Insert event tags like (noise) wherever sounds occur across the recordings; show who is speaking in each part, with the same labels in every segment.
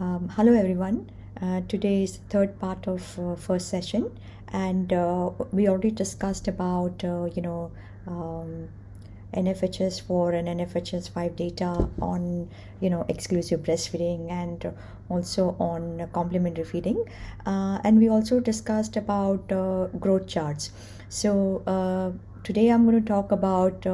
Speaker 1: Um, hello everyone. Uh, today is the third part of uh, first session, and uh, we already discussed about uh, you know um, NFHS four and NFHS five data on you know exclusive breastfeeding and also on complementary feeding, uh, and we also discussed about uh, growth charts. So today I'm going to talk about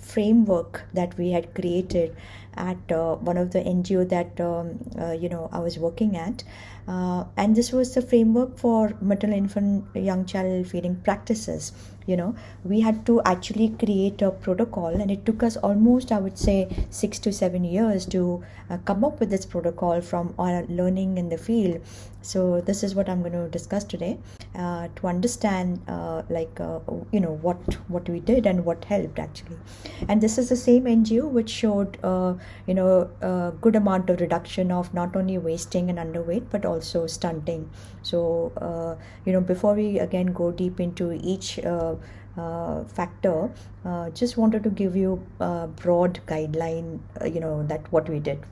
Speaker 1: framework that we had created at uh, one of the NGO that um, uh, you know I was working at, uh, and this was the framework for maternal infant young child feeding practices. You know, we had to actually create a protocol, and it took us almost I would say six to seven years to uh, come up with this protocol from our learning in the field. So this is what I'm going to discuss today uh, to understand uh, like you know what what we did and what helped actually, and this is the same NGO which showed you know a good amount of reduction of not only wasting and underweight but also stunting. So uh, you know before we again go deep into each uh, uh, factor uh, just wanted to give you a broad guideline uh, you know that what we did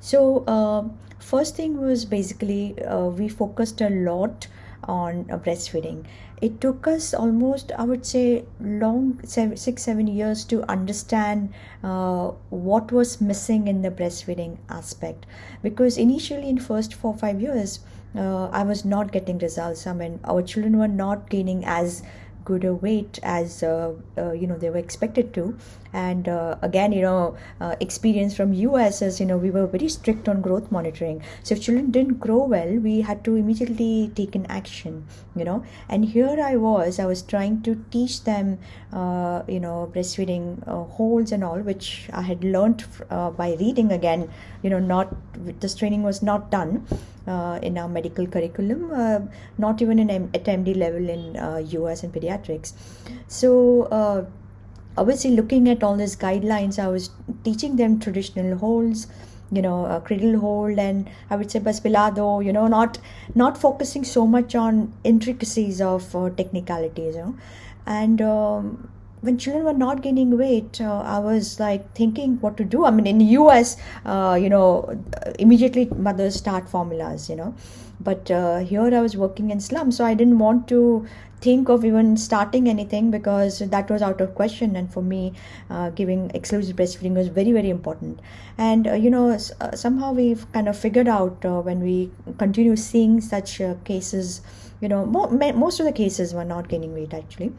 Speaker 1: so uh, first thing was basically we focused a lot on breastfeeding. It took us almost i would say long seven, six seven years to understand uh, what was missing in the breastfeeding aspect. Because initially in first four five years uh, i was not getting results. I mean our children were not gaining as good a weight as uh, uh, you know they were expected to and uh, again you know uh, experience from us is you know we were very strict on growth monitoring. So if children didn't grow well we had to immediately take an action you know. And here i was i was trying to teach them uh, you know breastfeeding uh, holds and all which i had learned uh, by reading again you know not this training was not done uh, in our medical curriculum not even in at md level in us and pediatrics. So obviously looking at all these guidelines i was teaching them traditional holds you know a cradle hold and i would say baspilado you know not not focusing so much on intricacies of uh, technicalities you know. And um, when children were not gaining weight uh, i was like thinking what to do. I mean in the us uh, you know immediately mothers start formulas you know. But uh, here i was working in slum so i didn't want to think of even starting anything because that was out of question and for me uh, giving exclusive breastfeeding was very very important. And uh, you know uh, somehow we've kind of figured out uh, when we continue seeing such uh, cases you know mo- most of the cases were not gaining weight actually.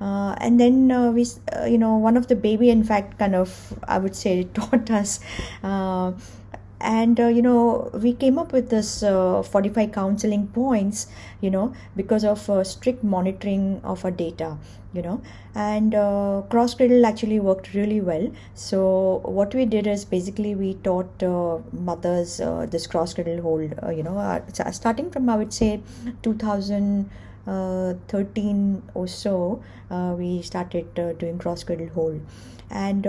Speaker 1: Uh, and then we you know one of the baby in fact kind of i would say (laughs) taught us and uh, you know we came up with this uh, 45 counseling points you know because of uh, strict monitoring of our data you know. And uh, cross cradle actually worked really well. So what we did is basically we taught uh, mothers uh, this cross cradle hold you know starting from i would say 2013 or so we started doing cross cradle hold. And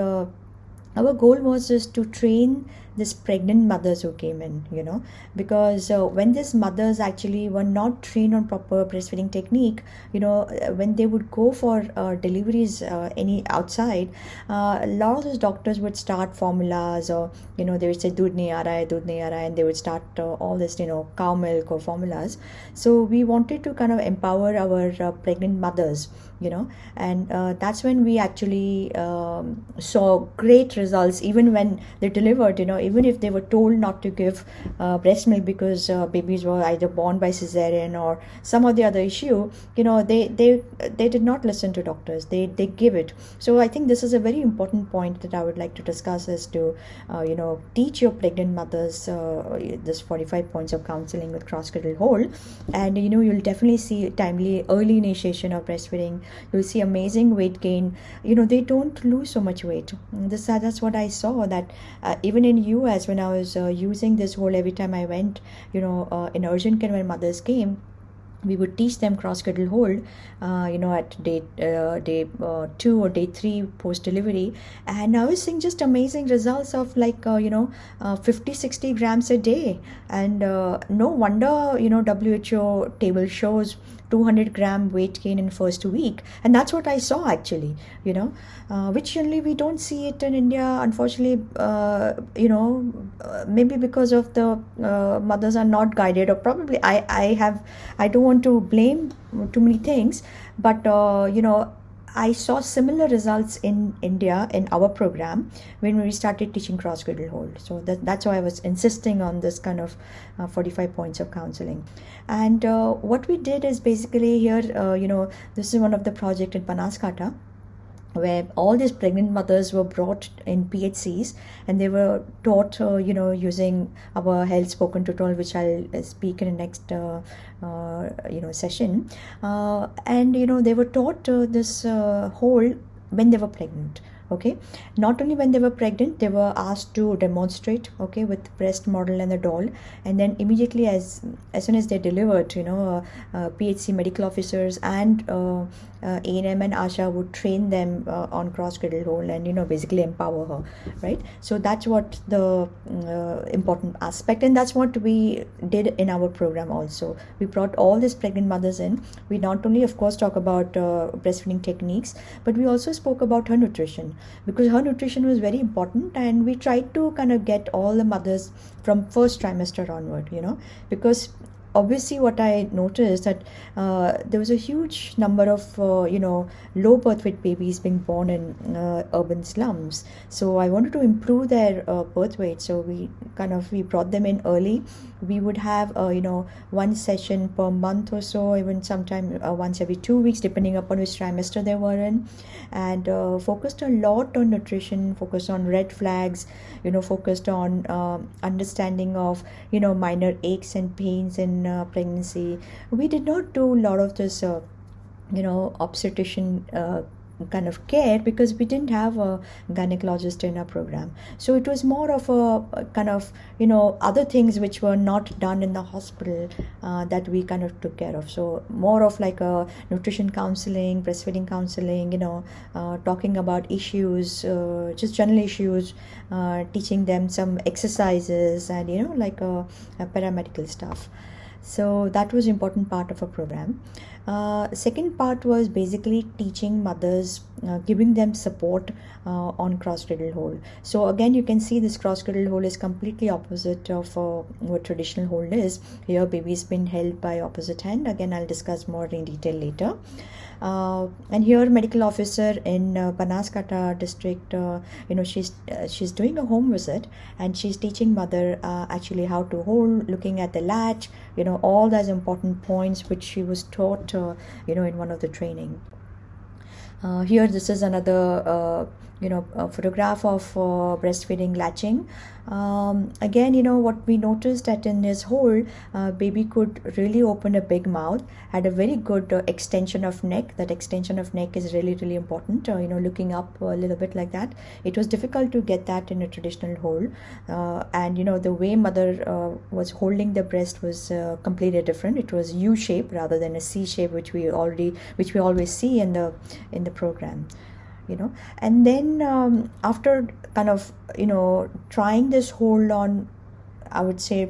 Speaker 1: our goal was just to train these pregnant mothers who came in you know because uh, when these mothers actually were not trained on proper breastfeeding technique you know uh, when they would go for uh, deliveries uh, any outside uh, a lot of those doctors would start formulas or you know they would say doodh nahi aa raha hai nahi and they would start uh, all this you know cow milk or formulas. So we wanted to kind of empower our pregnant mothers you know and that's when we actually um, saw great results even when they delivered you know even if they were told not to give uh, breast milk because uh, babies were either born by cesarean or some of the other issue you know they they they did not listen to doctors. They they give it. So i think this is a very important point that i would like to discuss is to uh, you know teach your pregnant mothers uh, this 45 points of counseling with cross cradle hold. And you know you'll definitely see timely early initiation of breastfeeding you'll see amazing weight gain. You know they don't lose so much weight. This that's what i saw that uh, even in us when i was uh, using this hold every time i went you know uh, in urgent care when mothers came we would teach them cross cradle hold uh, you know at day uh, day uh, two or day three post delivery. And i was seeing just amazing results of like uh, you know uh, 50 60 grams a day. And uh, no wonder you know who table shows 200 gram weight gain in first week. And that's what i saw actually you know uh, which generally we don't see it in india unfortunately uh, you know uh, maybe because of the uh, mothers are not guided or probably i i have i don't want to blame too many things but uh, you know I saw similar results in India in our program when we started teaching cross cradle hold. So that, that's why I was insisting on this kind of uh, 45 points of counseling. And uh, what we did is basically here, uh, you know, this is one of the project in Banaskantha where all these pregnant mothers were brought in PHCs and they were taught, uh, you know, using our health spoken tutorial, which I'll uh, speak in the next, uh, uh, you know, session. Uh, and, you know, they were taught uh, this whole when they were pregnant okay not only when they were pregnant they were asked to demonstrate okay with breast model and the doll and then immediately as as soon as they delivered you know uh, uh, phc medical officers and uh, uh, ANM and Asha would train them uh, on cross cradle hold and you know basically empower her right? So that's what the uh, important aspect and that's what we did in our program also. We brought all these pregnant mothers in. We not only of course talk about uh, breastfeeding techniques but we also spoke about her nutrition because her nutrition was very important and we tried to kind of get all the mothers from first trimester onward you know? Because obviously what i noticed that uh, there was a huge number of uh, you know low birth weight babies being born in uh, urban slums. So i wanted to improve their uh, birth weight. So we kind of we brought them in early. We would have uh, you know one session per month or so even sometime uh, once every two weeks depending upon which trimester they were in. And focused a lot on nutrition focused on red flags you know focused on um, understanding of you know minor aches and pains in uh, pregnancy. We did not do a lot of this uh, you know obstetrician uh, kind of care because we didn't have a gynecologist in our program. So it was more of a, kind of you know other things which were not done in the hospital uh, that we kind of took care of. So more of like a nutrition counseling breastfeeding counseling you know uh, talking about issues uh, just general issues uh, teaching them some exercises and you know like a, a paramedical stuff so that was important part of our program. Uh, second part was basically teaching mothers uh, giving them support uh, on cross cradle hold. So again you can see this cross cradle hold is completely opposite of uh, what traditional hold is. Here baby's been held by opposite hand. Again i'll discuss more in detail later and here medical officer in uh, Banaskantha district uh, you know she's uh, she's doing a home visit and she's teaching mother uh, actually how to hold looking at the latch you know all those important points which she was taught uh, you know in one of the training. Uh, here this is another uh, you know a photograph of uh, breastfeeding latching. Um, again you know what we noticed that in his hold uh, baby could really open a big mouth had a very good uh, extension of neck. That extension of neck is really really important uh, you know looking up a little bit like that. It was difficult to get that in a traditional hold uh, and you know the way mother uh, was holding the breast was completely different. It was u shape rather than a c shape which we already which we always see in the in the program you know. And then um, after kind of you know trying this hold on i would say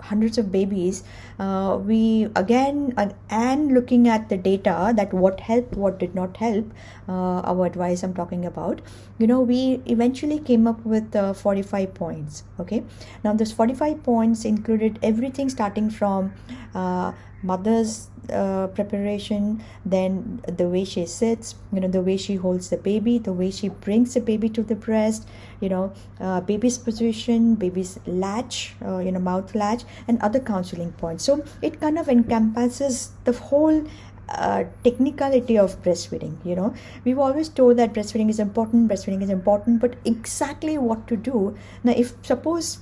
Speaker 1: hundreds of babies uh, we again and looking at the data that what helped what did not help uh, our advice i'm talking about you know we eventually came up with uh, 45 points okay? Now this 45 points included everything starting from uh, mother's uh, preparation then the way she sits you know the way she holds the baby the way she brings the baby to the breast you know uh, baby's position baby's latch uh, you know mouth latch and other counseling points. So it kind of encompasses the whole uh, technicality of breastfeeding you know. We've always told that breastfeeding is important breastfeeding is important but exactly what to do. Now if suppose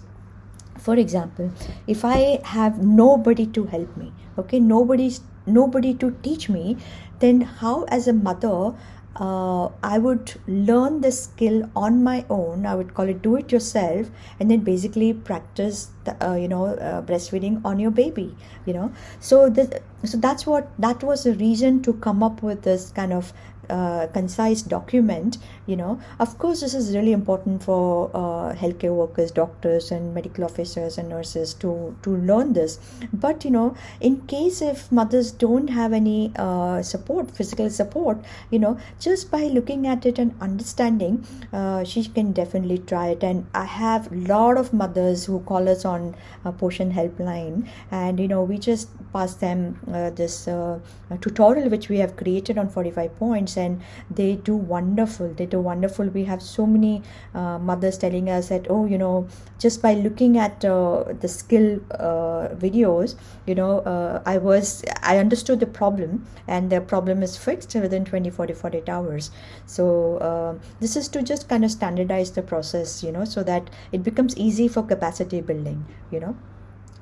Speaker 1: for example if i have nobody to help me okay nobody's nobody to teach me then how as a mother uh, I would learn the skill on my own. I would call it do it yourself, and then basically practice, the, uh, you know, uh, breastfeeding on your baby. You know, so the, so that's what that was the reason to come up with this kind of concise document you know. Of course this is really important for uh, healthcare workers doctors and medical officers and nurses to to learn this. But you know in case if mothers don't have any uh, support physical support you know just by looking at it and understanding uh, she can definitely try it. And i have a lot of mothers who call us on a portion helpline and you know we just pass them uh, this uh, tutorial which we have created on 45 points and they do wonderful. They do wonderful. We have so many uh, mothers telling us that oh you know just by looking at uh, the skill uh, videos you know uh, i was i understood the problem and the problem is fixed within 24 to 48 hours. So uh, this is to just kind of standardize the process you know so that it becomes easy for capacity building you know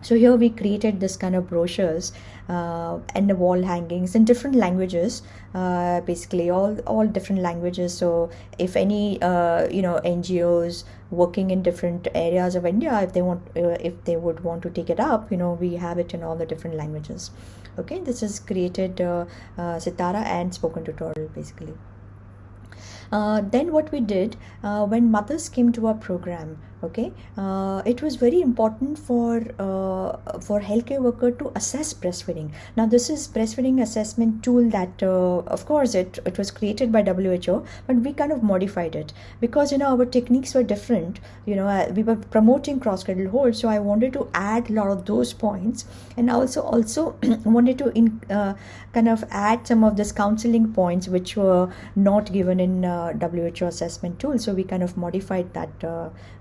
Speaker 1: so here we created this kind of brochures uh, and the wall hangings in different languages uh, basically all all different languages. So if any uh, you know ngos working in different areas of india if they want uh, if they would want to take it up you know we have it in all the different languages. Okay this is created uh, uh, sitara and spoken tutorial basically. Uh, then what we did uh, when mothers came to our program okay? Uh, it was very important for uh, for healthcare worker to assess breastfeeding. Now this is breastfeeding assessment tool that uh, of course it, it was created by who but we kind of modified it. Because you know our techniques were different. You know uh, we were promoting cross cradle hold so i wanted to add a lot of those points. And also also (clears throat) wanted to in, uh, kind of add some of this counseling points which were not given in uh, who assessment tool. So we kind of modified that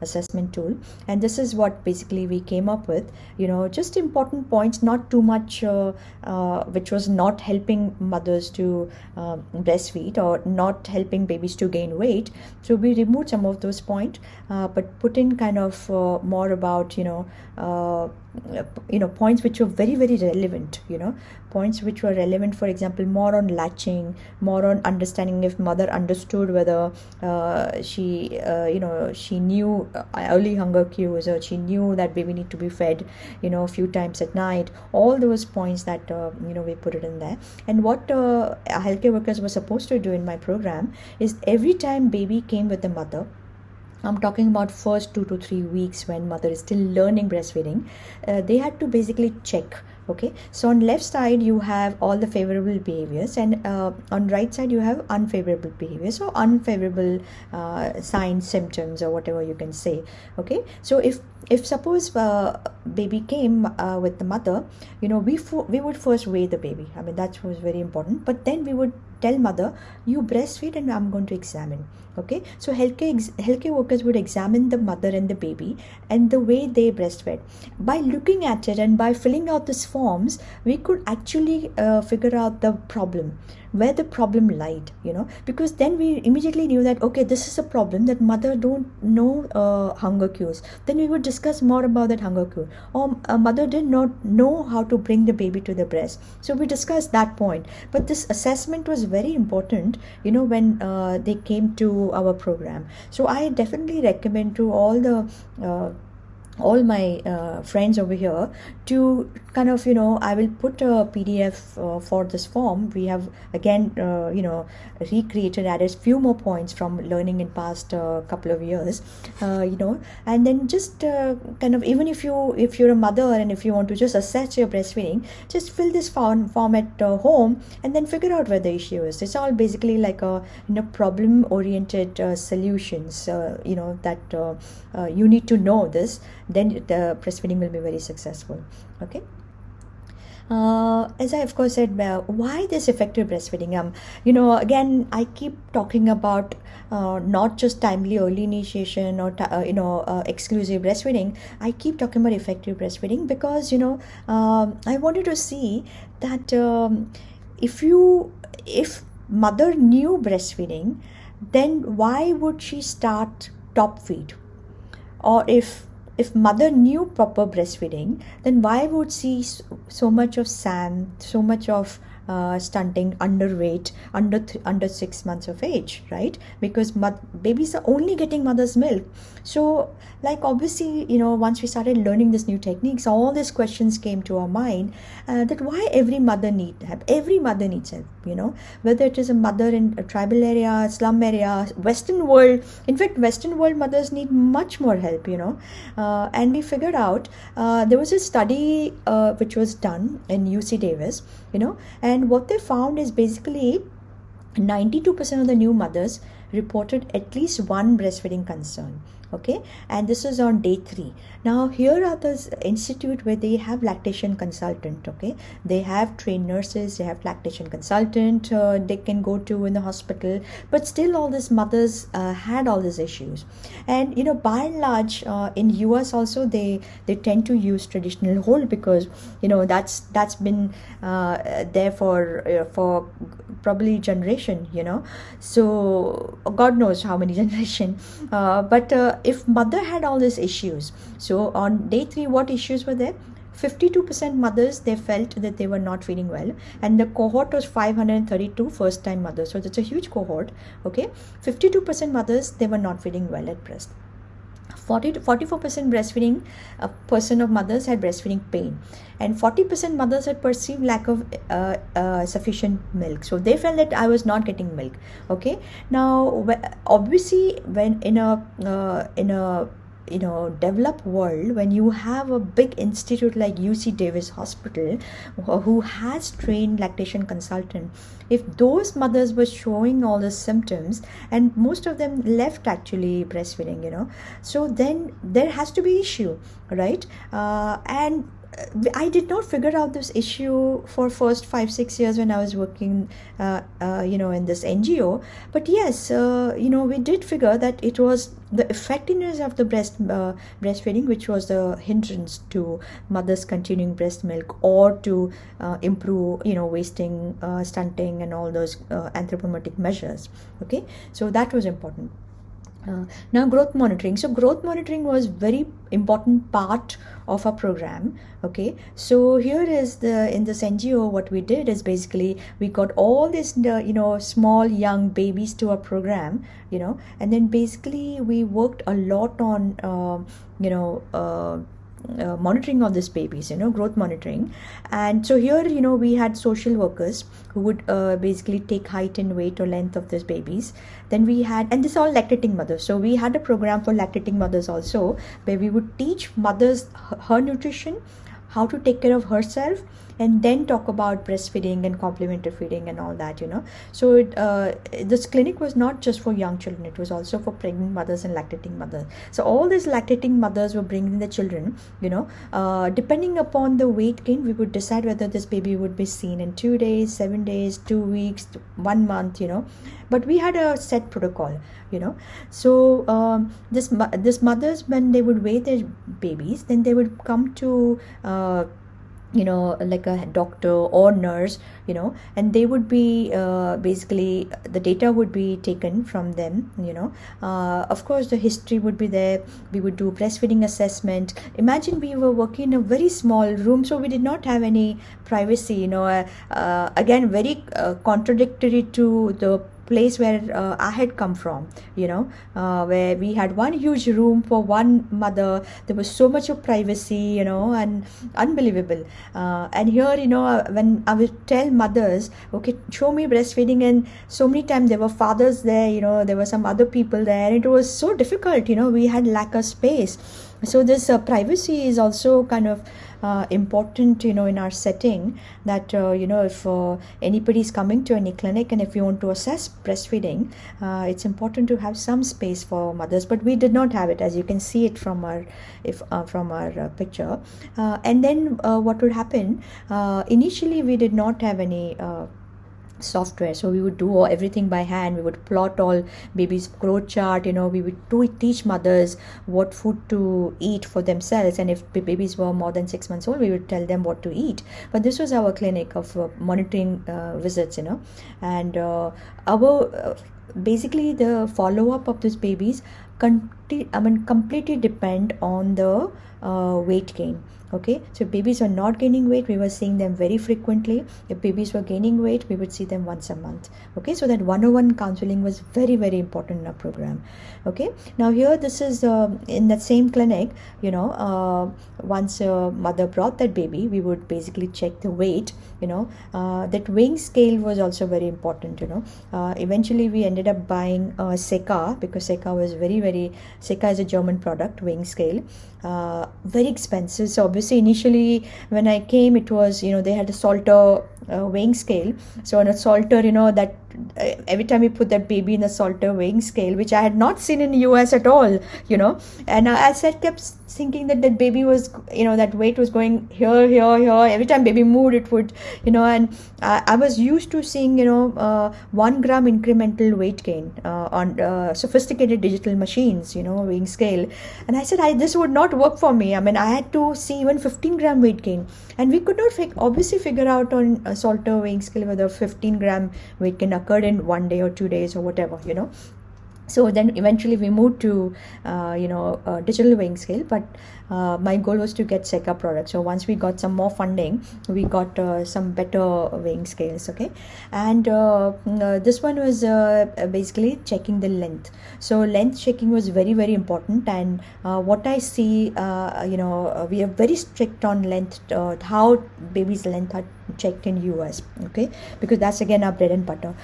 Speaker 1: assessment assessment tool. And this is what basically we came up with you know just important points not too much uh, uh, which was not helping mothers to uh, breastfeed or not helping babies to gain weight. So we removed some of those points uh, but put in kind of uh, more about you know uh, you know points which were very very relevant you know points which were relevant for example more on latching more on understanding if mother understood whether uh, she uh, you know she knew uh, early hunger cues or she knew that baby need to be fed you know a few times at night. All those points that uh, you know we put it in there. And what uh, healthcare workers were supposed to do in my program is every time baby came with the mother I'm talking about first two to three weeks when mother is still learning breastfeeding. Uh, they had to basically check okay so on left side you have all the favorable behaviors and uh, on right side you have unfavorable behaviors so unfavorable uh, signs symptoms or whatever you can say okay so if if suppose uh, baby came uh, with the mother you know we we would first weigh the baby. I mean that was very important. But then we would tell mother you breastfeed and i'm going to examine. Okay? So healthcare ex- healthcare workers would examine the mother and the baby and the way they breastfed. By looking at it and by filling out this forms we could actually uh, figure out the problem where the problem lied you know? Because then we immediately knew that okay this is a problem that mother don't know uh, hunger cues then we would discuss more about that hunger cue or a mother did not know how to bring the baby to the breast. So we discussed that point. But this assessment was very important you know when uh, they came to our program. So i definitely recommend to all the uh, all my uh, friends over here to kind of you know i will put a pdf uh, for this form. We have again uh, you know recreated added few more points from learning in past uh, couple of years uh, you know. And then just uh, kind of even if you if you're a mother and if you want to just assess your breastfeeding just fill this form, form at home and then figure out where the issue is. It's all basically like a you know problem oriented solutions you know that you need to know this then the breastfeeding will be very successful okay uh, as I of course said, uh, why this effective breastfeeding? Um, you know, again, I keep talking about uh, not just timely early initiation or uh, you know uh, exclusive breastfeeding. I keep talking about effective breastfeeding because you know um, I wanted to see that um, if you if mother knew breastfeeding, then why would she start top feed? Or if if mother knew proper breastfeeding then why would she so much of sand, so much of uh, stunting, underweight, under under six months of age, right? Because babies are only getting mother's milk. So, like obviously, you know, once we started learning this new techniques, all these questions came to our mind uh, that why every mother need help. Every mother needs help. You know, whether it is a mother in a tribal area, slum area, Western world. In fact, Western world mothers need much more help. You know, uh, and we figured out uh, there was a study uh, which was done in UC Davis. You know, and what they found is basically 92% of the new mothers reported at least one breastfeeding concern okay? And this is on day three. Now here are the institute where they have lactation consultant okay? They have trained nurses they have lactation consultant uh, they can go to in the hospital. But still all these mothers uh, had all these issues. And you know by and large uh, in us also they they tend to use traditional hold because you know that's that's been uh, there for uh, for probably generation you know? So god knows how many (laughs) generation. Uh, but if mother had all these issues so on day three what issues were there? 52% mothers they felt that they were not feeling well. And the cohort was 532 first time mothers. So that's a huge cohort okay? 52% mothers they were not feeling well at breast 40 to 44% breastfeeding a person of mothers had breastfeeding pain. And 40% mothers had perceived lack of uh, uh, sufficient milk. So they felt that i was not getting milk. Okay? Now obviously when in a uh, in a you know developed world when you have a big institute like uc davis hospital who has trained lactation consultant. If those mothers were showing all the symptoms and most of them left actually breastfeeding you know so then there has to be issue right? Uh, and I did not figure out this issue for first five six years when I was working, uh, uh, you know, in this NGO. But yes, uh, you know, we did figure that it was the effectiveness of the breast uh, breastfeeding which was the hindrance to mothers continuing breast milk or to uh, improve, you know, wasting, uh, stunting, and all those anthropometric measures. Okay, so that was important. Uh, now growth monitoring. So growth monitoring was very important part of our program okay? So here is the in this ngo what we did is basically we got all these uh, you know small young babies to our program you know? And then basically we worked a lot on uh, you know uh, uh, monitoring of these babies you know growth monitoring. And so here you know we had social workers who would uh, basically take height and weight or length of these babies. Then we had and this all lactating mothers. So we had a program for lactating mothers also where we would teach mothers her nutrition how to take care of herself and then talk about breastfeeding and complementary feeding and all that you know. So it, uh, this clinic was not just for young children it was also for pregnant mothers and lactating mothers. So all these lactating mothers were bringing the children you know. Uh, depending upon the weight gain we would decide whether this baby would be seen in two days seven days two weeks one month you know. But we had a set protocol you know. So um, this this mothers when they would weigh their babies then they would come to uh, you know like a doctor or nurse you know and they would be uh, basically the data would be taken from them you know. Uh, of course the history would be there. We would do breastfeeding assessment. Imagine we were working in a very small room so we did not have any privacy you know. Uh, uh again very uh, contradictory to the place where uh, I had come from, you know, uh, where we had one huge room for one mother. There was so much of privacy, you know, and unbelievable. Uh, and here, you know, uh, when I would tell mothers, okay, show me breastfeeding, and so many times there were fathers there, you know, there were some other people there, it was so difficult, you know, we had lack of space. So this uh, privacy is also kind of uh, important you know in our setting that uh, you know if uh, anybody is coming to any clinic and if you want to assess breastfeeding uh, it's important to have some space for mothers. But we did not have it as you can see it from our if uh, from our uh, picture. And then what would happen? Initially we did not have any software. So we would do everything by hand. We would plot all baby's growth chart you know we would teach mothers what food to eat for themselves. And if babies were more than six months old we would tell them what to eat. But this was our clinic of uh, monitoring uh, visits you know. And uh, our uh, basically the follow up of these babies con- I mean completely depend on the uh, weight gain okay? So babies are not gaining weight we were seeing them very frequently. If babies were gaining weight we would see them once a month. Okay? So that one-on-one counseling was very very important in our program. Okay? Now here this is uh, in that same clinic you know uh, once a mother brought that baby we would basically check the weight you know uh, that weighing scale was also very important you know. Uh, eventually we ended up buying uh, Seca because Seca was very very Seca is a German product weighing scale. Uh, very expensive. So obviously initially when i came it was you know they had a salter uh, weighing scale. So on a salter you know that every time you put that baby in a salter weighing scale which i had not seen in the us at all you know. And i, I said kept thinking that that baby was you know that weight was going here here here every time baby moved it would you know. And i, I was used to seeing you know uh, one gram incremental weight gain uh, on uh, sophisticated digital machines you know weighing scale. And i said i this would not work for me. I mean i had to see even 15 gram weight gain. And we could not fig- obviously figure out on a salter weighing scale whether 15 gram weight gain occurred in one day or two days or whatever you know so then eventually we moved to uh, you know digital weighing scale but uh, my goal was to get Seca products. So once we got some more funding we got uh, some better weighing scales okay? And uh, uh, this one was basically checking the length. So length checking was very very important. And what I see you know we are very strict on length how baby's length are checked in US okay? Because that's again our bread and butter.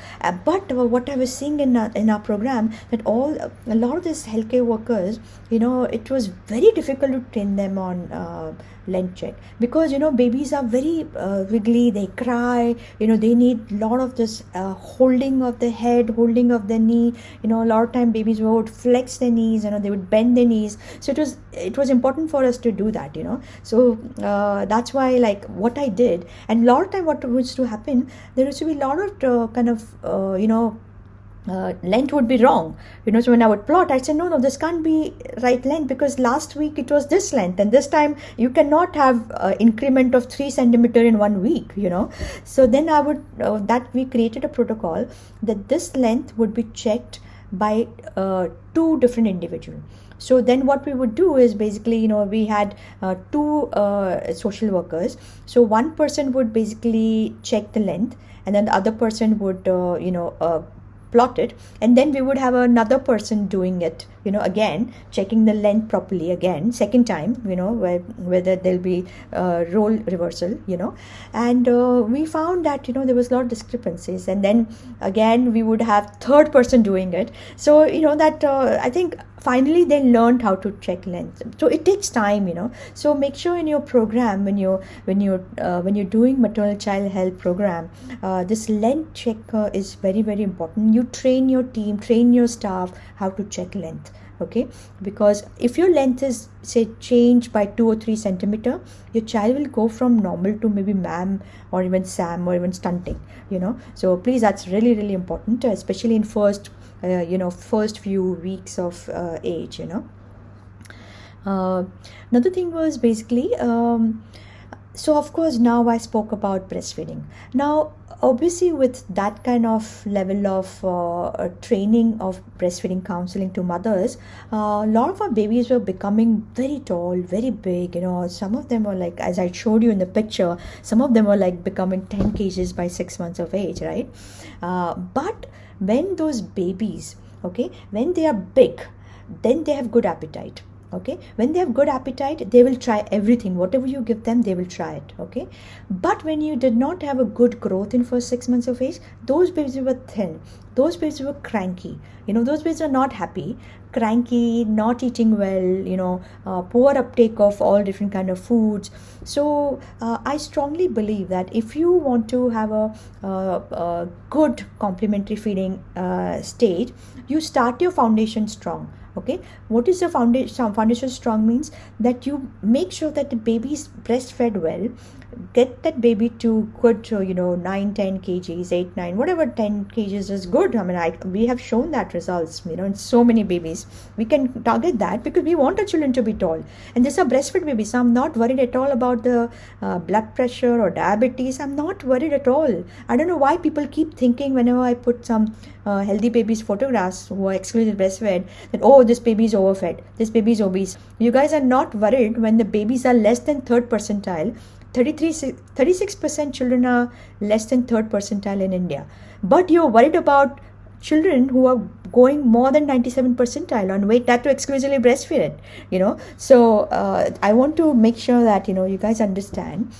Speaker 1: But what I was seeing in our, in our program all a lot of these healthcare workers you know it was very difficult to train them on uh, length check. Because you know babies are very uh, wiggly they cry you know they need a lot of this uh, holding of the head holding of the knee. You know a lot of time babies would flex their knees you know they would bend their knees. So it was it was important for us to do that you know. So uh, that's why like what i did. And a lot of time what used to happen there used to be a lot of uh, kind of uh, you know uh, length would be wrong. You know so when i would plot i said no no this can't be right length because last week it was this length and this time you cannot have uh, increment of 3 centimeter in one week you know. So then i would uh, that we created a protocol that this length would be checked by uh, two different individuals so then what we would do is basically you know we had uh, two uh, social workers. So one person would basically check the length and then the other person would uh, you know plot it and then we would have another person doing it you know again checking the length properly again second time you know where, whether there'll be uh, role reversal you know. And uh, we found that you know there was a lot of discrepancies. And then again we would have third person doing it. So you know that uh, i think finally they learned how to check length. So it takes time you know. So make sure in your program when you when you uh, when you're doing maternal child health program uh, this length check uh, is very very important. You train your team train your staff how to check length okay? Because if your length is say changed by two or three centimeter your child will go from normal to maybe mam or even sam or even stunting you know? So please that's really really important especially in first uh, you know first few weeks of uh, age you know? Uh, another thing was basically um, so of course now i spoke about breastfeeding. Now obviously with that kind of level of uh, training of breastfeeding counseling to mothers uh, a lot of our babies were becoming very tall very big you know. Some of them were like as i showed you in the picture some of them were like becoming 10 kgs by six months of age right? Uh, but when those babies okay when they are big then they have good appetite okay? When they have good appetite they will try everything. Whatever you give them they will try it. Okay? But when you did not have a good growth in first six months of age those babies were thin. Those babies were cranky. You know those babies are not happy. Cranky not eating well you know uh, poor uptake of all different kind of foods. So uh, i strongly believe that if you want to have a, a, a good complementary feeding uh, stage you start your foundation strong okay? What is the foundation foundation strong means? That you make sure that the baby is breastfed well get that baby to good you know 9 10 kgs 8 9 whatever 10 kgs is good. I mean I, we have shown that results you know in so many babies. We can target that because we want our children to be tall. And these are breastfed babies. So i'm not worried at all about the uh, blood pressure or diabetes. I'm not worried at all. I don't know why people keep thinking whenever i put some uh, healthy babies photographs who are exclusively breastfed that oh this baby is overfed this baby is obese. You guys are not worried when the babies are less than third percentile. 33 36% children are less than third percentile in india. But you're worried about children who are going more than 97 percentile on weight. That to exclusively breastfed you know. So uh, i want to make sure that you know you guys understand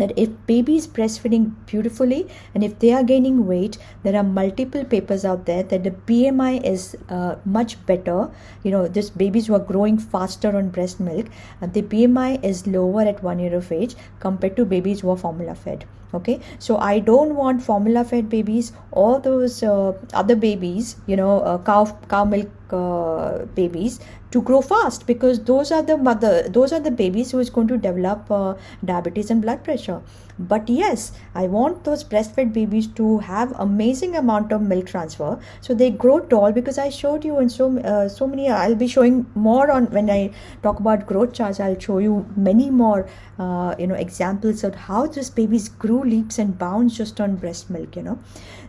Speaker 1: that if baby is breastfeeding beautifully and if they are gaining weight there are multiple papers out there that the bmi is uh, much better. You know this babies who are growing faster on breast milk and the bmi is lower at one year of age compared to babies who are formula fed okay? So i don't want formula fed babies or those uh, other babies you know uh, cow cow milk uh, babies to grow fast because those are the mother those are the babies who is going to develop uh, diabetes and blood pressure but yes i want those breastfed babies to have amazing amount of milk transfer. So they grow tall because i showed you in so uh, so many i'll be showing more on when i talk about growth charts i'll show you many more uh, you know examples of how this babies grew leaps and bounds just on breast milk you know.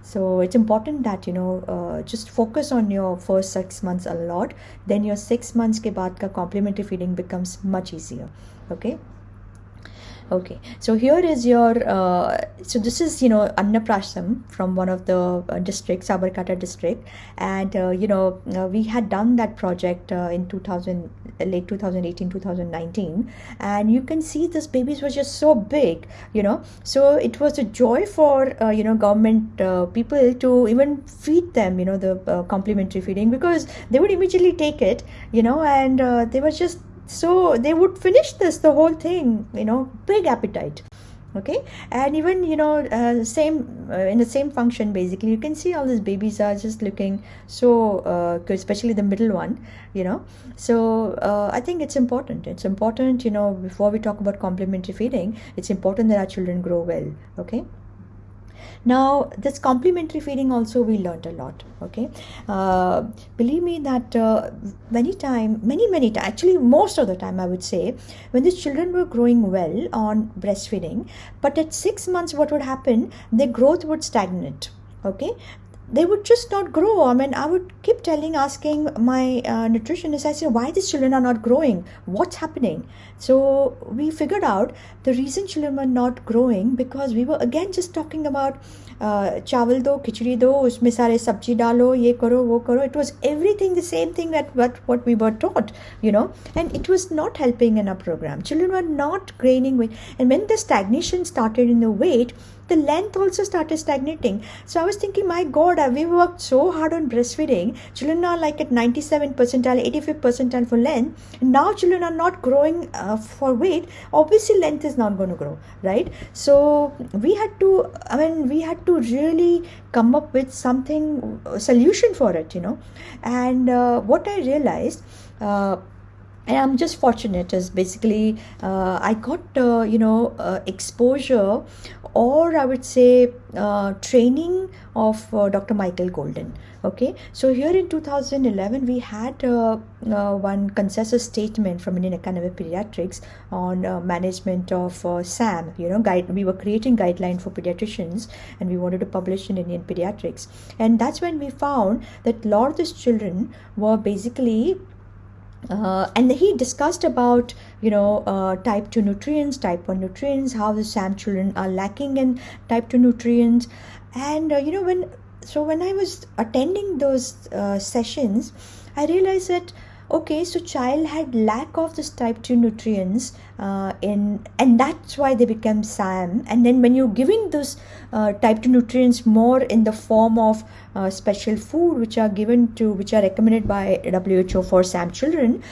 Speaker 1: So it's important that you know uh, just focus on your first six months a lot. Then your six months ke baad ka complementary feeding becomes much easier okay okay. So here is your uh, so this is you know annaprasam from one of the uh, districts Sabarkantha district. And uh, you know uh, we had done that project uh, in 2000 late 2018 2019 and you can see this babies were just so big you know. So it was a joy for uh, you know government people to even feed them you know the complimentary feeding because they would immediately take it you know. And they were just so they would finish this the whole thing you know big appetite okay? And even you know uh, same uh, in the same function basically you can see all these babies are just looking so uh, good especially the middle one you know? So uh, i think it's important. It's important you know before we talk about complementary feeding it's important that our children grow well okay now this complementary feeding also we learned a lot okay? Uh, believe me that uh, many time many many time actually most of the time i would say when the children were growing well on breastfeeding but at six months what would happen their growth would stagnate okay they would just not grow. I mean, I would keep telling, asking my uh, nutritionist, I said, why these children are not growing? What's happening? So we figured out the reason children were not growing because we were again just talking about uh, chawal do, khichdi do, usme sare sabji dalo, ye karo, wo karo. It was everything the same thing that what, what we were taught, you know, and it was not helping in our program. Children were not gaining weight. And when the stagnation started in the weight, the length also started stagnating. So I was thinking, my God, we worked so hard on breastfeeding. Children are like at 97 percentile, 85 percentile for length. Now children are not growing uh, for weight. Obviously, length is not going to grow, right? So we had to, I mean, we had to really come up with something, solution for it, you know. And uh, what I realized, uh, and i'm just fortunate as basically uh, i got uh, you know uh, exposure or i would say uh, training of uh, dr michael golden. Okay? So here in 2011 we had uh, one consensus statement from indian academy of pediatrics on management of sam you know guide we were creating guideline for pediatricians and we wanted to publish in indian pediatrics. And that's when we found that a lot of these children were basically uh, and he discussed about you know uh, type 2 nutrients type 1 nutrients how the sam children are lacking in type 2 nutrients. And uh, you know when so when i was attending those uh, sessions i realized that okay so child had lack of this type 2 nutrients uh, in and that's why they become sam and then when you're giving those uh, type 2 nutrients more in the form of uh, special food which are given to which are recommended by who for sam children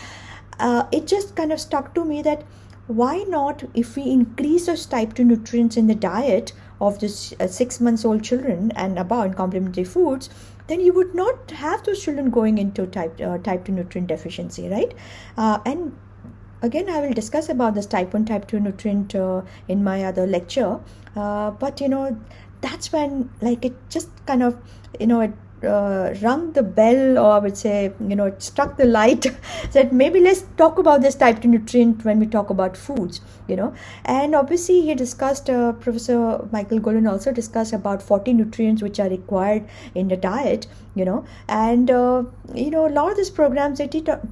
Speaker 1: uh, it just kind of stuck to me that why not if we increase those type 2 nutrients in the diet of this uh, six months old children and above in complementary foods then you would not have those children going into type uh, type 2 nutrient deficiency right? Uh, and again i will discuss about this type 1 type 2 nutrient uh, in my other lecture. Uh, but you know that's when like it just kind of you know it uh, rung the bell or I would say you know it struck the light (laughs) that maybe let's talk about this type 2 nutrient when we talk about foods you know. And obviously he discussed uh, professor michael golden also discussed about 40 nutrients which are required in the diet you know. And uh, you know a lot of these programs they,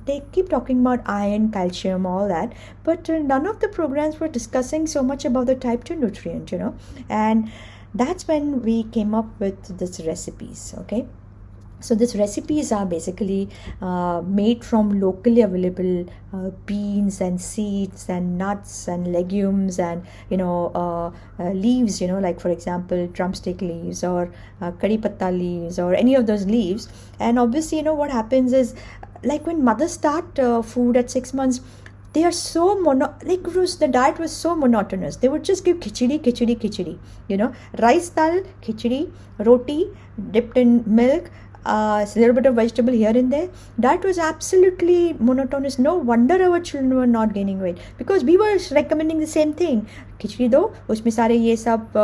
Speaker 1: they keep talking about iron calcium all that but uh, none of the programs were discussing so much about the type 2 nutrient you know. And that's when we came up with this recipes okay? So these recipes are basically uh, made from locally available uh, beans and seeds and nuts and legumes and you know uh, uh leaves you know like for example drumstick leaves or uh, curry patta leaves or any of those leaves. And obviously you know what happens is like when mothers start uh, food at six months they are so mono like was, the diet was so monotonous they would just give khichdi khichdi khichdi you know rice dal khichdi roti dipped in milk uh, a little bit of vegetable here and there. That was absolutely monotonous. No wonder our children were not gaining weight because we were recommending the same thing. खिचड़ी दो उसमें सारे ये सब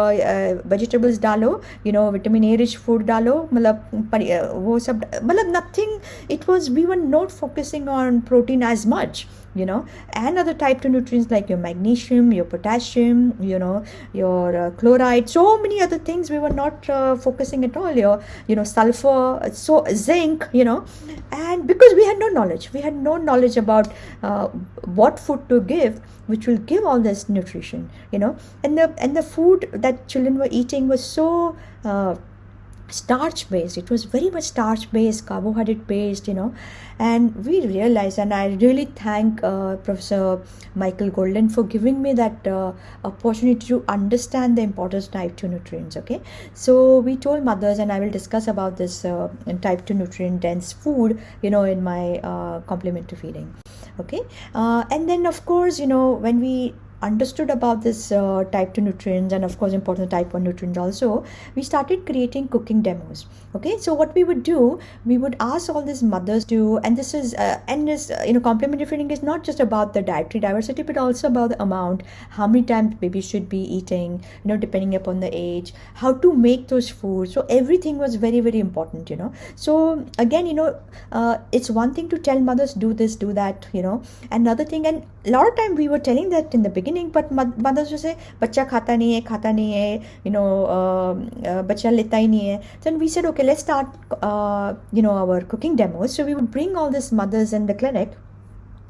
Speaker 1: vegetables डालो you know vitamin A rich food डालो मतलब वो सब मतलब nothing it was we were not focusing on protein as much you know and other type 2 nutrients like your magnesium your potassium you know your uh, chloride so many other things. We were not uh, focusing at all your you know sulfur so zinc you know and because we had no knowledge we had no knowledge about uh, what food to give which will give all this nutrition you know. And the and the food that children were eating was so uh, starch based it was very much starch based carbohydrate based you know. And we realized and i really thank uh, professor michael golden for giving me that uh, opportunity to understand the importance of type 2 nutrients okay? So we told mothers and i will discuss about this uh, type 2 nutrient dense food you know in my uh, complementary feeding okay? Uh, and then of course you know when we understood about this uh, type 2 nutrients and of course important type 1 nutrients also we started creating cooking demos okay? So what we would do we would ask all these mothers to and this is uh, and this uh, you know complementary feeding is not just about the dietary diversity but also about the amount how many times baby should be eating you know depending upon the age how to make those foods. So everything was very very important you know? So again you know uh, it's one thing to tell mothers do this do that you know? Another thing and a lot of time we were telling that in the beginning नहीं but मतलब जैसे बच्चा खाता नहीं है, खाता नहीं है यू नो बच्चा लेता ही नहीं है। Then we said okay let's start you know our cooking demos so we would bring all this mothers in the clinic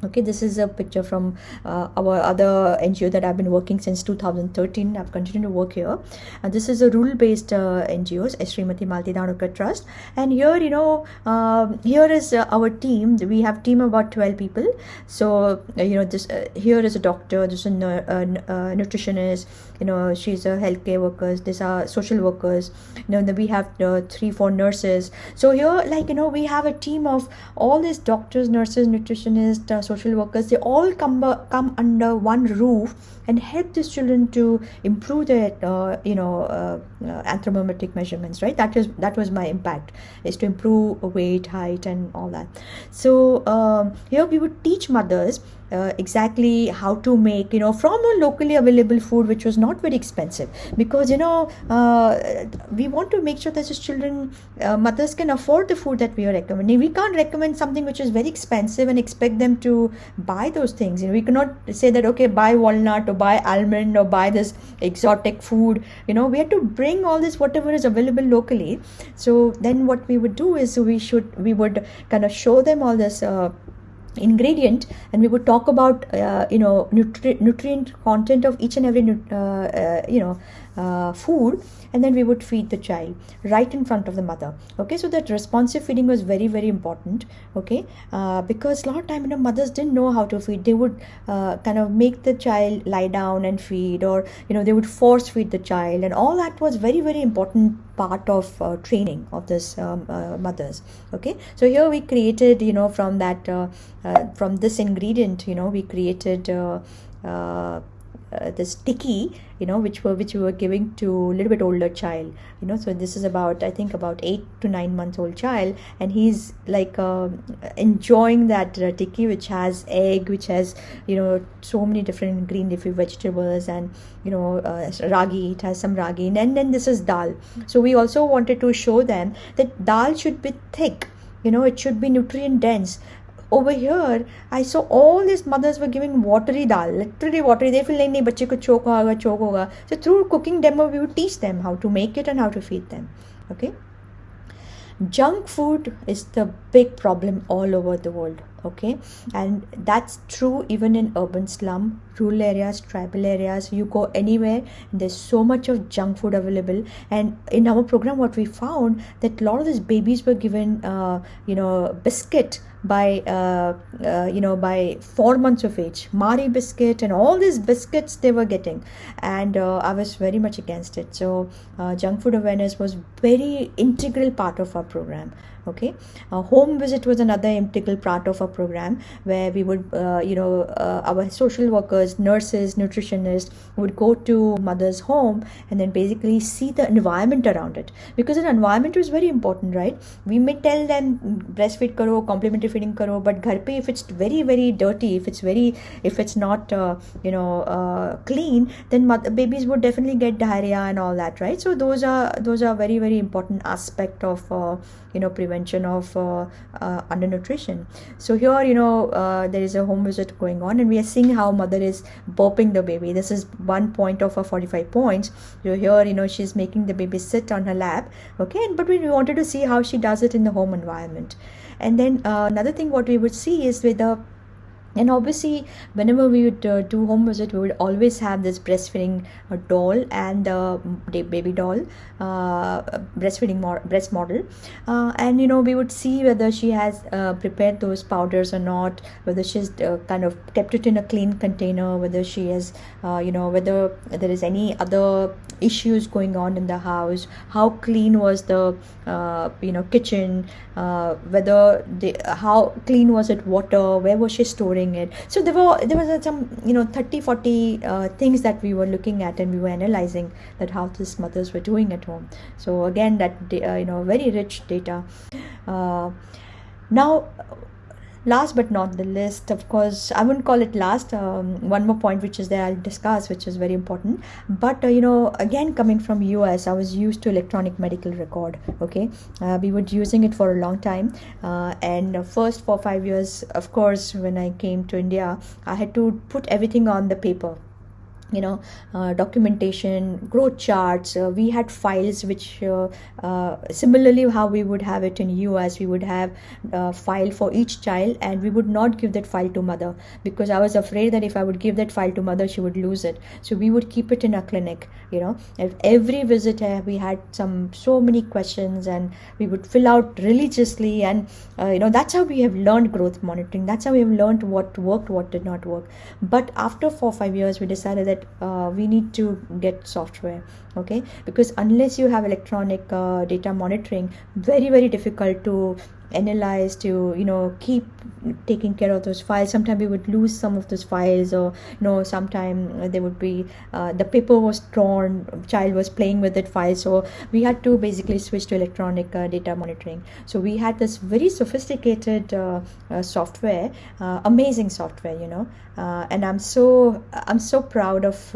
Speaker 1: okay this is a picture from uh, our other ngo that i've been working since 2013 i've continued to work here. And this is a rule based uh, ngos Srimati Malti Trust. And here you know uh, here is uh, our team. We have team about 12 people. So uh, you know this uh, here is a doctor this is a, nutritionist you know she's a healthcare workers these are social workers. You know we have three four nurses. So here like you know we have a team of all these doctors nurses nutritionists social workers they all come come under one roof and help these children to improve their uh, you know uh, uh, anthropometric measurements right? That is that was my impact is to improve weight height and all that. So um, here we would teach mothers uh, exactly how to make you know from a locally available food which was not very expensive. Because you know uh, we want to make sure that the children uh, mothers can afford the food that we are recommending. We can't recommend something which is very expensive and expect them to buy those things. You know we cannot say that okay buy walnut or buy almond or buy this exotic food. You know we have to bring all this whatever is available locally. So then what we would do is we should we would kind of show them all this uh, ingredient and we would talk about uh, you know nutri- nutrient content of each and every uh, uh, you know uh, food and then we would feed the child right in front of the mother. Okay so that responsive feeding was very very important. Okay uh, because a lot of time you know mothers didn't know how to feed. They would uh, kind of make the child lie down and feed or you know they would force feed the child and all that was very very important part of uh, training of this um, uh, mothers. Okay so here we created you know from that uh, from this ingredient you know we created uh, this tikkie you know which were which we were giving to a little bit older child you know. So this is about i think about eight to nine months old child and he's like uh, enjoying that uh, which has egg which has you know so many different green leafy vegetables and you know uh, ragi it has some ragi and then this is dal. So we also wanted to show them that dal should be thick you know it should be nutrient dense over here I saw all these mothers were giving watery dal, literally watery. They feel like nahi bacche ko choke hoga, choke hoga. So through cooking demo, we would teach them how to make it and how to feed them. Okay. Junk food is the big problem all over the world. Okay, and that's true even in urban slum, rural areas, tribal areas. You go anywhere, there's so much of junk food available. And in our program, what we found that a lot of these babies were given, uh, you know, biscuit by uh, uh, you know by four months of age. Marie biscuit and all these biscuits they were getting. And uh, i was very much against it. So uh, junk food awareness was very integral part of our program okay. A home visit was another integral part of our program where we would uh, you know uh, our social workers nurses nutritionists would go to mother's home and then basically see the environment around it. Because an environment is very important right? We may tell them breastfeed karo complementary feeding karo but ghar pe if it's very very dirty if it's very if it's not uh, you know uh, clean then mother, babies would definitely get diarrhea and all that right? So those are those are very very important aspect of uh, you know prevention of uh, uh, undernutrition. So here you know uh, there is a home visit going on and we are seeing how mother is burping the baby. This is one point of her 45 points. So here you know she's making the baby sit on her lap okay? But we wanted to see how she does it in the home environment. And then another thing what we would see is with the and obviously whenever we would uh, do home visit we would always have this breastfeeding uh, doll and uh, baby doll uh, breastfeeding mo- breast model. Uh, and you know we would see whether she has uh, prepared those powders or not whether she's kind of kept it in a clean container whether she has you know whether there is any other issues going on in the house how clean was the you know kitchen whether the how clean was it water where was she storing it? So there were there was some you know 30 40 uh, things that we were looking at and we were analyzing that how these mothers were doing at home. So again that uh, you know very rich data. Uh, now last but not the least of course i wouldn't call it last um, one more point which is there i'll discuss which is very important. But uh, you know again coming from us i was used to electronic medical record okay? Uh, we were using it for a long time uh, and first for five years of course when i came to india i had to put everything on the paper you know uh, documentation growth charts. Uh, we had files which uh, uh similarly how we would have it in us we would have a uh, file for each child and we would not give that file to mother because i was afraid that if i would give that file to mother she would lose it. So we would keep it in a clinic you know. Every visit uh, we had some so many questions and we would fill out religiously and you know that's how we have learned growth monitoring. That's how we have learned what worked what did not work. But after four five years we decided that uh, we need to get software okay? Because unless you have electronic uh, data monitoring very very difficult to analyze to you know keep taking care of those files. Sometimes we would lose some of those files or you know sometime there would be uh, the paper was torn child was playing with that file. So we had to basically switch to electronic uh, data monitoring. So we had this very sophisticated uh, uh software uh, amazing software you know. Uh, and i'm so i'm so proud of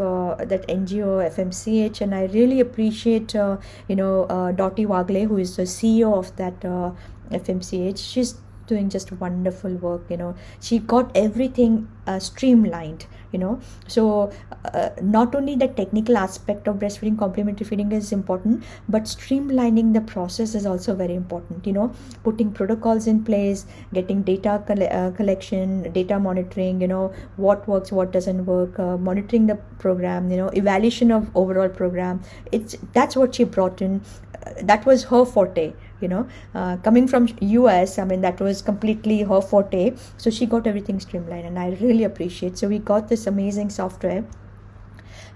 Speaker 1: that ngo fmch and i really appreciate uh, you know uh, dottie wagle who is the ceo of that uh, FMCH. She's doing just wonderful work you know. She got everything uh, streamlined you know. So uh, not only the technical aspect of breastfeeding complementary feeding is important but streamlining the process is also very important you know. Putting protocols in place getting data coll- uh, collection data monitoring you know what works what doesn't work uh, monitoring the program you know evaluation of overall program. It's that's what she brought in. Uh, that was her forte you know uh, coming from us i mean that was completely her forte. So she got everything streamlined and i really appreciate. So we got this amazing software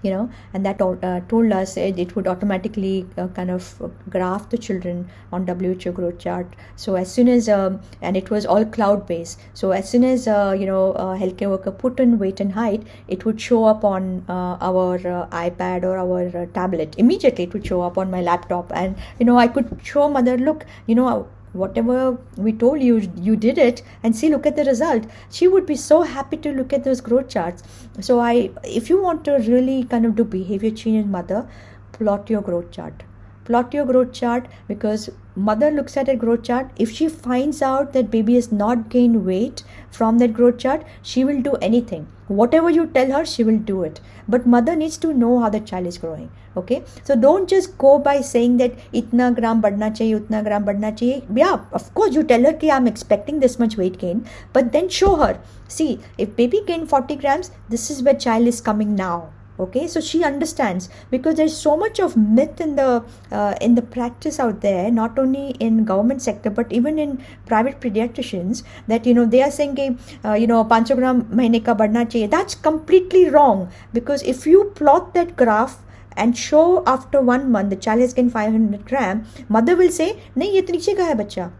Speaker 1: you know and that uh, told us it, would automatically uh, kind of graph the children on WHO growth chart. So as soon as um, and it was all cloud based so as soon as uh, you know healthcare worker put in weight and height it would show up on uh, our uh, iPad or our uh, tablet. Immediately it would show up on my laptop. And you know I could show mother look you know whatever we told you you did it and see look at the result. She would be so happy to look at those growth charts. So i if you want to really kind of do behavior change in mother plot your growth chart. Plot your growth chart because mother looks at a growth chart. If she finds out that baby has not gained weight from that growth chart she will do anything. Whatever you tell her she will do it. But mother needs to know how the child is growing okay? So don't just go by saying that itna gram badna chahiye utna gram badna chahiye. Yeah of course you tell her ki i'm expecting this much weight gain but then show her. See if baby gain 40 grams this is where child is coming now. Okay? So she understands. Because there's so much of myth in the uh, in the practice out there not only in government sector but even in private pediatricians that you know they are saying uh, you know 500 gram mahine ka badna chahiye. That's completely wrong. Because if you plot that graph and show after one month the child has gained 500 gram mother will say nahi ye niche ka hai bacha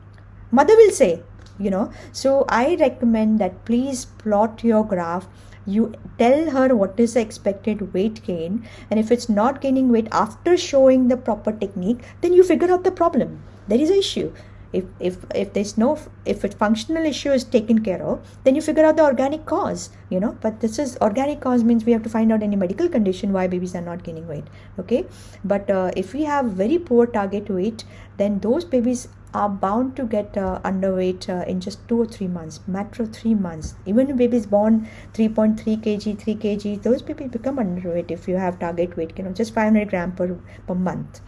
Speaker 1: mother will say you know. So i recommend that please plot your graph. You tell her what is the expected weight gain. And if it's not gaining weight after showing the proper technique then you figure out the problem. There is an issue if if if there's no if a functional issue is taken care of then you figure out the organic cause you know. But this is organic cause means we have to find out any medical condition why babies are not gaining weight okay? But uh, if we have very poor target weight then those babies are bound to get uh, underweight uh, in just two or three months matter of three months. Even if is born 3.3 kg 3 kg those babies become underweight if you have target weight you know just 500 gram per, per month.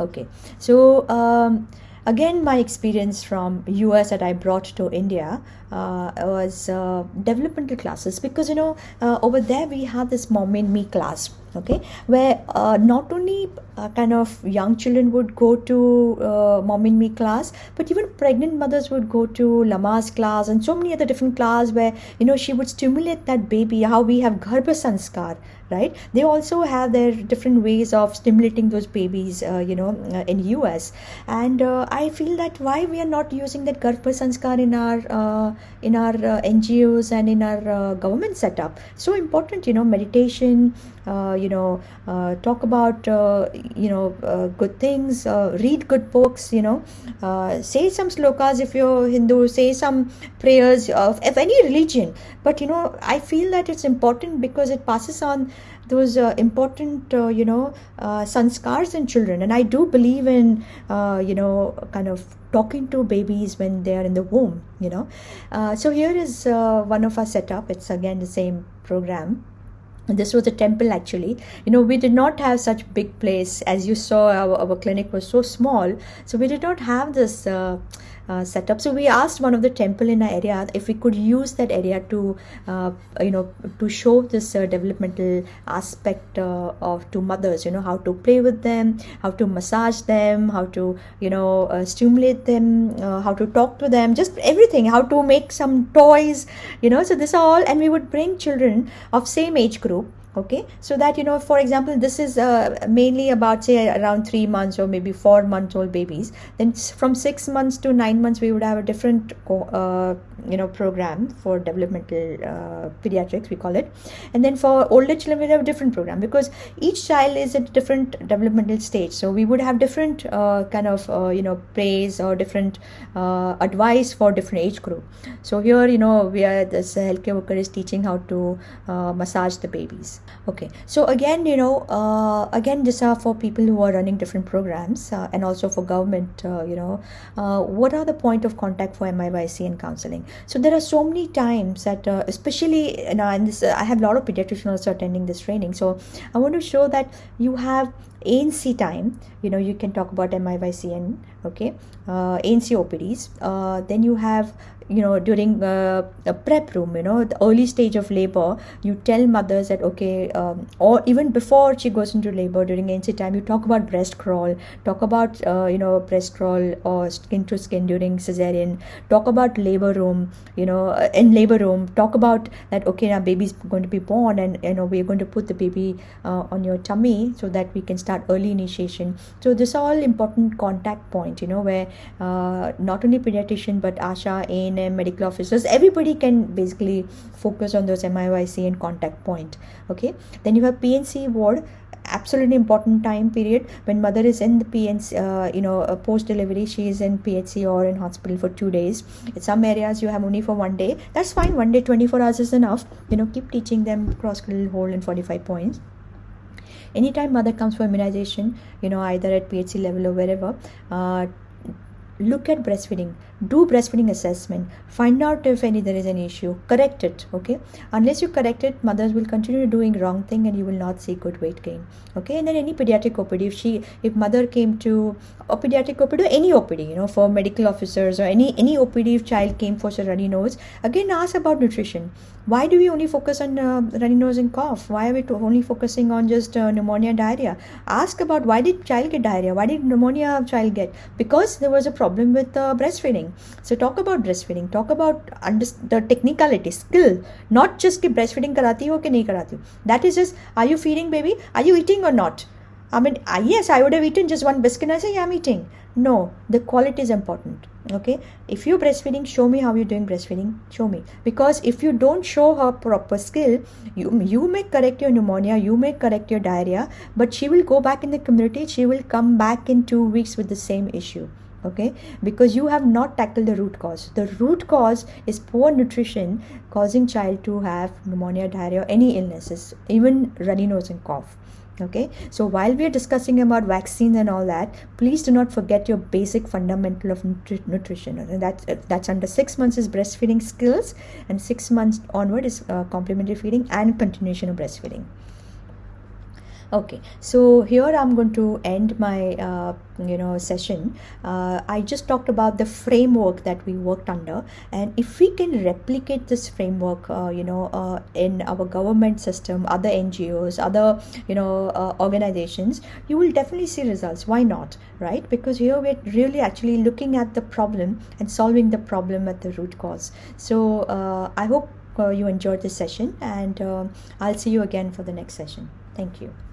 Speaker 1: Okay. So um, again my experience from us that i brought to india was uh, developmental classes because you know uh, over there we have this mom and me class okay where uh, not only uh, kind of young children would go to uh, mom and me class but even pregnant mothers would go to Lamaze class and so many other different class where you know she would stimulate that baby how we have garbha sanskar right? They also have their different ways of stimulating those babies uh, you know uh, in us and uh, i feel that why we are not using that garbha sanskar in our in our ngos and in our government setup. So important you know meditation uh, you know uh, talk about uh, you know uh, good things uh, read good books you know uh, say some slokas if you're hindu say some prayers of, of any religion. But you know i feel that it's important because it passes on those uh, important uh, you know uh, sanskars in children. And i do believe in you know kind of talking to babies when they are in the womb you know. So here is one of our setup. It's again the same program. This was a temple actually. You know we did not have such big place. As you saw our, our clinic was so small. So we did not have this uh, uh, setup so we asked one of the temple in our area if we could use that area to uh, you know to show this uh, developmental aspect uh, of to mothers you know how to play with them how to massage them how to you know uh, stimulate them uh, how to talk to them just everything how to make some toys you know. So this all and we would bring children of same age group okay? So that you know for example this is uh, mainly about say around three months or maybe four months old babies. Then from six months to nine months we would have a different uh, you know program for developmental uh, pediatrics we call it. And then for older children we have a different program because each child is at a different developmental stage. So we would have different uh, kind of uh, you know praise or different uh, advice for different age group. So here you know we are this healthcare worker is teaching how to massage the babies okay. So again you know uh, again these are for people who are running different programs uh, and also for government uh, you know uh, what are the point of contact for MIYC and counseling? So there are so many times that uh, especially you know and this uh, I have a lot of pediatricians also attending this training. So I want to show that you have ANC time, you know, you can talk about MIYCN, okay, uh, ANC OPDs. Then you have you know during uh, a prep room you know the early stage of labor you tell mothers that okay um, or even before she goes into labor during ANC time you talk about breast crawl talk about uh, you know breast crawl or skin to skin during cesarean talk about labor room you know uh, in labor room talk about that okay now baby's going to be born and you know we're going to put the baby uh, on your tummy so that we can start early initiation. So this all important contact point you know where uh, not only pediatrician but asha in and medical officers everybody can basically focus on those MIYC and contact point okay? Then you have PNC ward absolutely important time period. When mother is in the PNC uh, you know uh, post delivery she is in PHC or in hospital for two days. In some areas you have only for one day. That's fine one day 24 hours is enough. You know keep teaching them cross cradle hold and 45 points. Anytime mother comes for immunization you know either at phc level or wherever uh, look at breastfeeding. Do breastfeeding assessment. Find out if any there is an issue. Correct it okay? Unless you correct it mothers will continue doing wrong thing and you will not see good weight gain okay? And then any pediatric opd if she if mother came to a pediatric opd or any opd you know for medical officers or any any opd if child came for a runny nose again ask about nutrition why do we only focus on uh, runny nose and cough? Why are we only focusing on just uh, pneumonia diarrhea? Ask about why did child get diarrhea? Why did pneumonia child get? Because there was a problem with uh, breastfeeding. So talk about breastfeeding. Talk about under- the technicality skill. Not just ki breastfeeding karati ho ki nahi karati. That is just are you feeding baby? Are you eating or not? I mean yes I would have eaten just one biscuit I say yeah I'm eating. No the quality is important okay? If you're breastfeeding show me how you're doing breastfeeding. Show me. Because if you don't show her proper skill you you may correct your pneumonia you may correct your diarrhea but she will go back in the community she will come back in two weeks with the same issue okay? Because you have not tackled the root cause. The root cause is poor nutrition causing child to have pneumonia diarrhea any illnesses even runny nose and cough okay? So while we are discussing about vaccines and all that please do not forget your basic fundamental of nutri- nutrition. And that's that's under six months is breastfeeding skills and six months onward is uh, complementary feeding and continuation of breastfeeding okay so here i'm going to end my uh, you know session. Uh, i just talked about the framework that we worked under. And if we can replicate this framework uh, you know uh, in our government system other ngos other you know uh, organizations you will definitely see results. Why not right? Because here we're really actually looking at the problem and solving the problem at the root cause. So uh, i hope you enjoyed this session and i'll see you again for the next session. Thank you